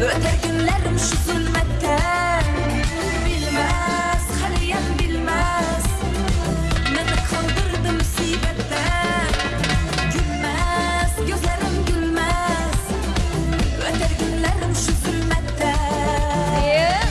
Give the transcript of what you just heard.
Öter günlerim şu zulme.